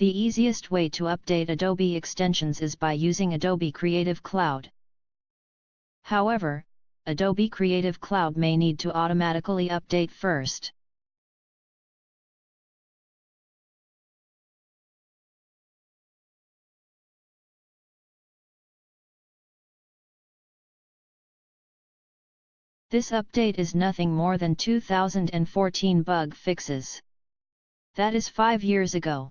The easiest way to update Adobe extensions is by using Adobe Creative Cloud. However, Adobe Creative Cloud may need to automatically update first. This update is nothing more than 2014 bug fixes. That is 5 years ago.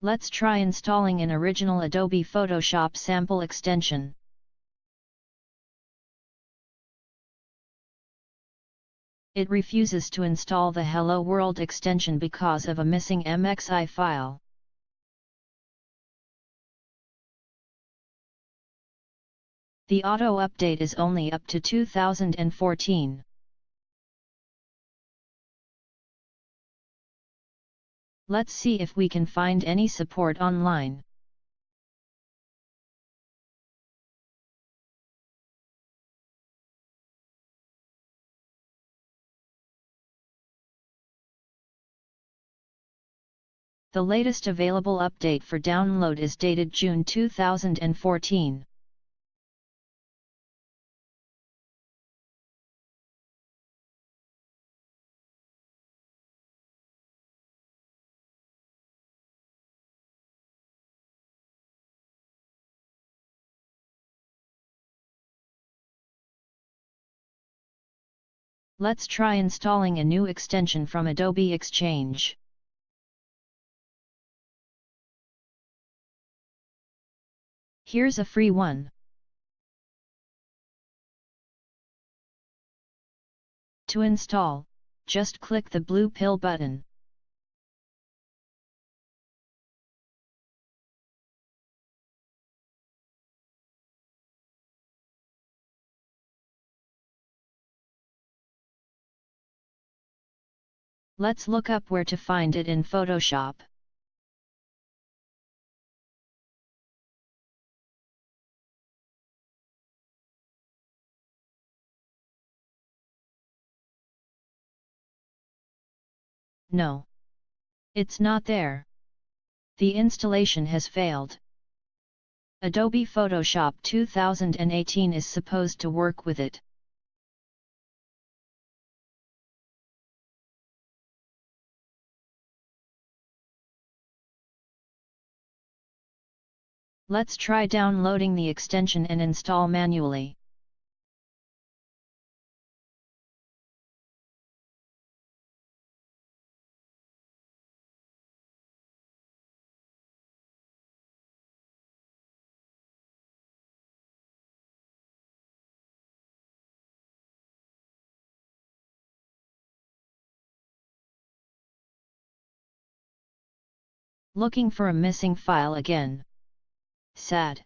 Let's try installing an original Adobe Photoshop sample extension. It refuses to install the Hello World extension because of a missing MXI file. The auto update is only up to 2014. Let's see if we can find any support online. The latest available update for download is dated June 2014. Let's try installing a new extension from Adobe Exchange. Here's a free one. To install, just click the blue pill button. Let's look up where to find it in Photoshop. No. It's not there. The installation has failed. Adobe Photoshop 2018 is supposed to work with it. Let's try downloading the extension and install manually. Looking for a missing file again. Sad.